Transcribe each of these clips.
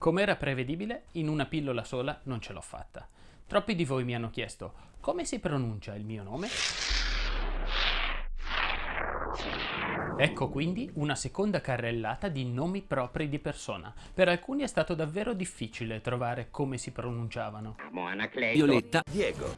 Com'era prevedibile, in una pillola sola non ce l'ho fatta. Troppi di voi mi hanno chiesto come si pronuncia il mio nome? Ecco quindi una seconda carrellata di nomi propri di persona. Per alcuni è stato davvero difficile trovare come si pronunciavano. Violetta, Diego.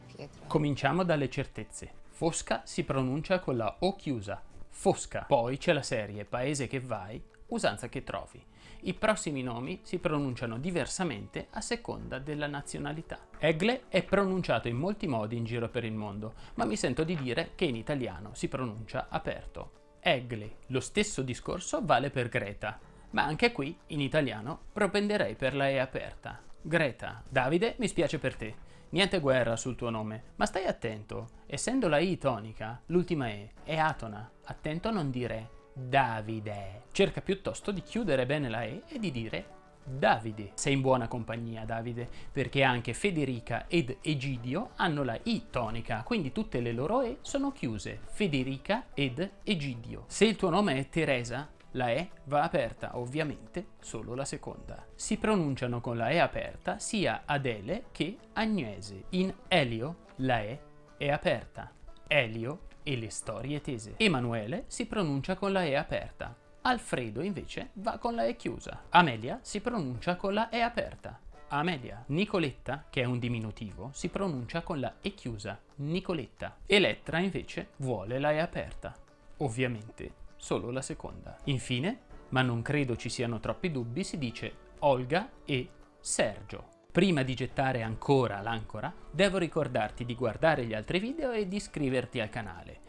Cominciamo dalle certezze. Fosca si pronuncia con la O chiusa. Fosca. Poi c'è la serie Paese che vai, usanza che trovi. I prossimi nomi si pronunciano diversamente a seconda della nazionalità. Egle è pronunciato in molti modi in giro per il mondo, ma mi sento di dire che in italiano si pronuncia aperto. Egle. Lo stesso discorso vale per Greta, ma anche qui, in italiano, propenderei per la E aperta. Greta. Davide, mi spiace per te. Niente guerra sul tuo nome, ma stai attento. Essendo la I tonica, l'ultima E è atona. Attento a non dire Davide. Cerca piuttosto di chiudere bene la E e di dire Davide. Sei in buona compagnia, Davide, perché anche Federica ed Egidio hanno la I tonica, quindi tutte le loro E sono chiuse. Federica ed Egidio. Se il tuo nome è Teresa, la E va aperta, ovviamente solo la seconda. Si pronunciano con la E aperta sia Adele che Agnese. In Elio la E è aperta. Elio e le storie tese. Emanuele si pronuncia con la E aperta. Alfredo invece va con la E chiusa. Amelia si pronuncia con la E aperta. Amelia. Nicoletta, che è un diminutivo, si pronuncia con la E chiusa. Nicoletta. Elettra invece vuole la E aperta. Ovviamente solo la seconda. Infine, ma non credo ci siano troppi dubbi, si dice Olga e Sergio. Prima di gettare ancora l'ancora, devo ricordarti di guardare gli altri video e di iscriverti al canale.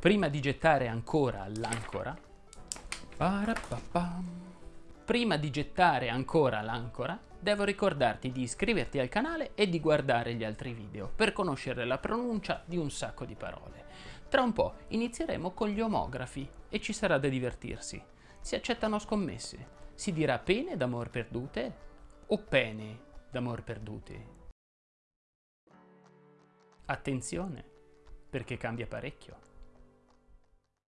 Prima di gettare ancora l'ancora, prima di gettare ancora l'ancora, devo ricordarti di iscriverti al canale e di guardare gli altri video per conoscere la pronuncia di un sacco di parole. Tra un po' inizieremo con gli omografi e ci sarà da divertirsi. Si accettano scommesse. Si dirà pene d'amor perdute o pene d'amor perdute? Attenzione, perché cambia parecchio.